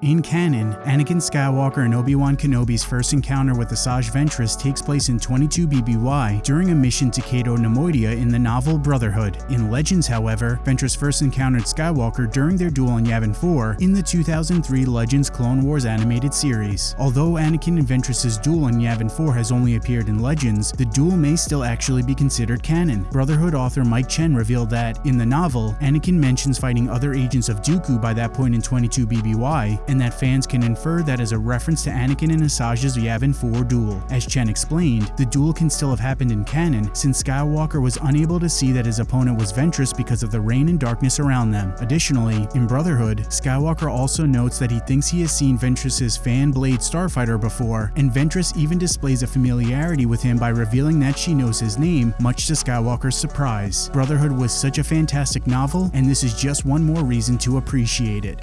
In canon, Anakin Skywalker and Obi-Wan Kenobi's first encounter with Asajj Ventress takes place in 22 BBY during a mission to Cato Neimoidia in the novel Brotherhood. In Legends, however, Ventress first encountered Skywalker during their duel on Yavin 4 in the 2003 Legends Clone Wars animated series. Although Anakin and Ventress's duel on Yavin 4 has only appeared in Legends, the duel may still actually be considered canon. Brotherhood author Mike Chen revealed that, in the novel, Anakin mentions fighting other agents of Dooku by that point in 22 BBY, and that fans can infer that as a reference to Anakin and Asajj's Yavin 4 duel. As Chen explained, the duel can still have happened in canon since Skywalker was unable to see that his opponent was Ventress because of the rain and darkness around them. Additionally, in Brotherhood, Skywalker also notes that he thinks he has seen Ventress's fan blade starfighter before, and Ventress even displays a familiarity with him by revealing that she knows his name, much to Skywalker's surprise. Brotherhood was such a fantastic novel, and this is just one more reason to appreciate it.